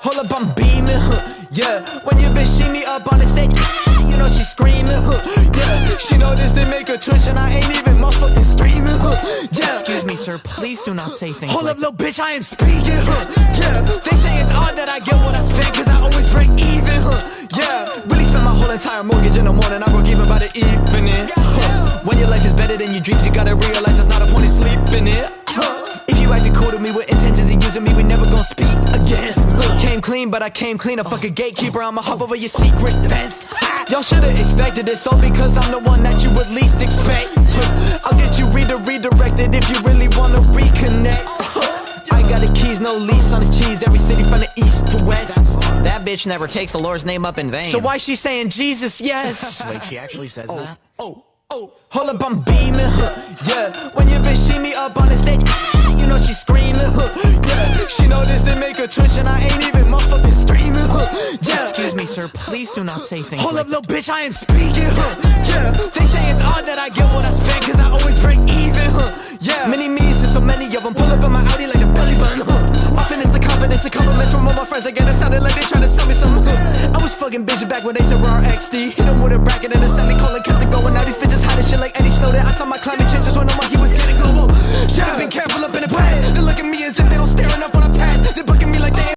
Hold up, I'm beaming, huh, yeah. When your bitch see me up on the stage, ah, you know she screaming, huh, yeah. She know this they make her twitch and I ain't even motherfucking screaming, huh, yeah. Excuse me, sir, please do not say things Hold like up, little bitch, I am speaking, huh, yeah. They say it's odd that I get what I spend entire mortgage in the morning I broke even by the evening, huh. When your life is better than your dreams You gotta realize there's not a point in sleeping it, huh. If you acted cool to me with intentions of using me We never gon' speak again. Look, Came clean, but I came clean. A fucking gatekeeper, I'ma hop over your secret fence. Y'all should've expected this all because I'm the one that you would least expect lease on this cheese. Every city from the east to west. That bitch never takes the Lord's name up in vain. So why she saying Jesus, yes? Wait, she actually says that? Oh, oh, hold up, I'm beaming, huh, yeah. When your bitch see me up on the stage, ah, you know she screaming, huh, yeah. She know this they make her twitch and I ain't even motherfucking streaming, huh, yeah. Excuse me, sir, please do not say things Hold like up, little bitch, I am speaking, huh, yeah. They say it's odd that I get what I spend Cause I always break even, huh, yeah. Many me's and so many of them Pull up in my Audi like a belly button, huh. Often it's the confidence and compliments from all my friends. I get it sounded like they trying to sell me something, I was fucking busy back when they said we're XD Hit them with a bracket and a semicolon Kept it going,